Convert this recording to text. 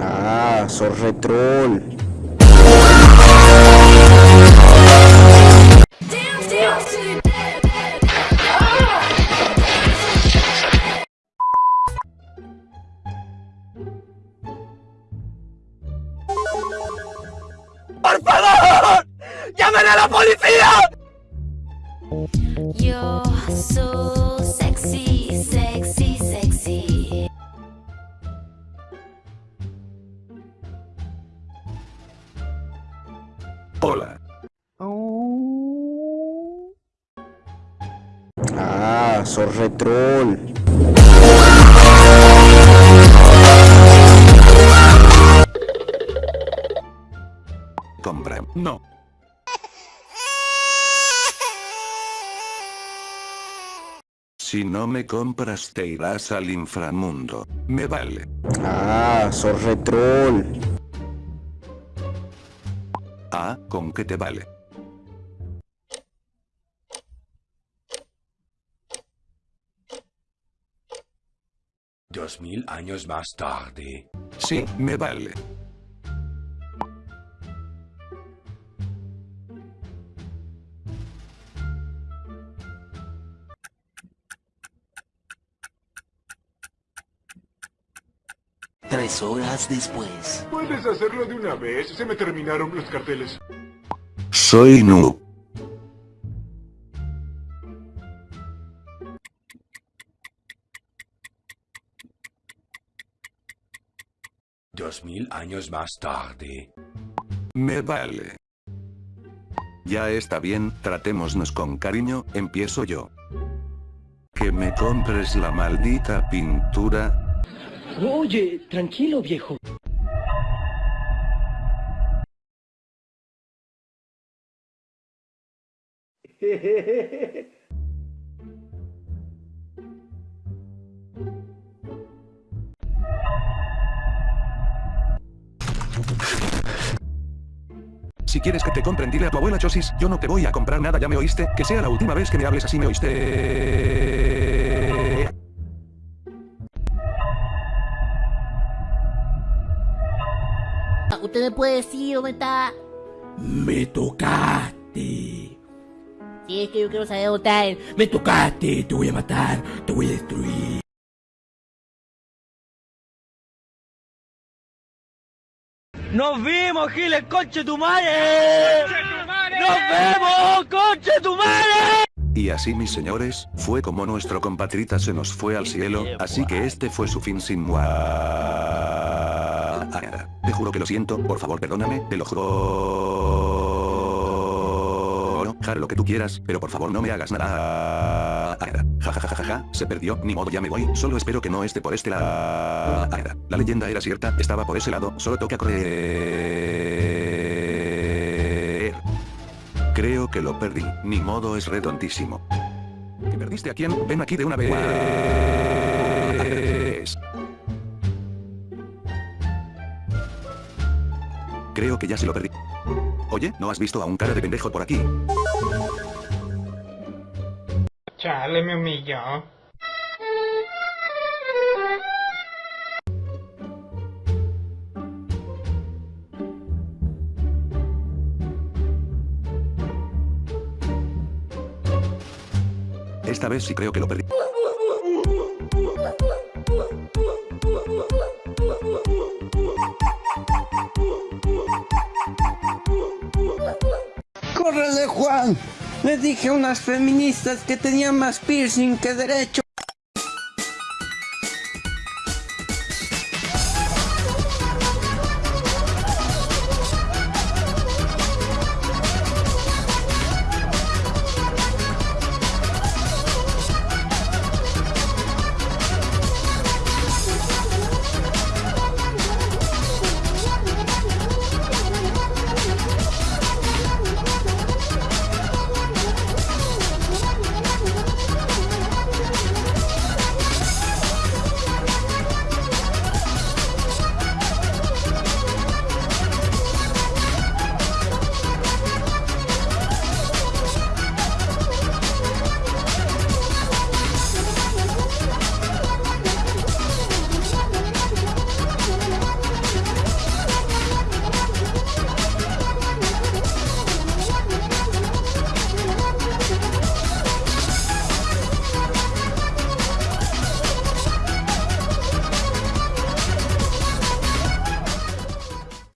Ah, sos retrol. ¡Por favor! ¡Llamen a la policía! You're so sexy, sexy, sexy. Hola. Ah, sos retrol. Compra. No. Si no me compras te irás al inframundo. Me vale. Ah, sos retrol. Ah, ¿con qué te vale? Dos mil años más tarde. Sí, me vale. Tres horas después. Puedes hacerlo de una vez, se me terminaron los carteles. Soy noob. Dos mil años más tarde. Me vale. Ya está bien, tratémonos con cariño, empiezo yo. Que me compres la maldita pintura. Oye, tranquilo, viejo. Si quieres que te compren dile a tu abuela Chosis, yo no te voy a comprar nada, ¿ya me oíste? Que sea la última vez que me hables así, ¿me oíste? ¿Usted me puede decir dónde está? Me tocaste. Si es que yo quiero saber dónde está él. Me tocaste. Te voy a matar. Te voy a destruir. ¡Nos vimos, Giles, conche tu madre! ¡Nos vemos, conche tu madre! Y así mis señores, fue como nuestro compatrita se nos fue al cielo, así que este fue su fin sin mua. Te juro que lo siento, por favor perdóname, te lo juro. Jara lo que tú quieras, pero por favor no me hagas nada. Ja ja se perdió, ni modo ya me voy, solo espero que no esté por este lado. La leyenda era cierta, estaba por ese lado, solo toca correr. Creo que lo perdí, ni modo es redondísimo. ¿Que perdiste a quién? Ven aquí de una vez. Creo que ya se lo perdí. Oye, ¿no has visto a un cara de pendejo por aquí? Chale, me humilló. Esta vez sí creo que lo perdí. ¡Córrele, Juan! Le dije a unas feministas que tenían más piercing que derecho.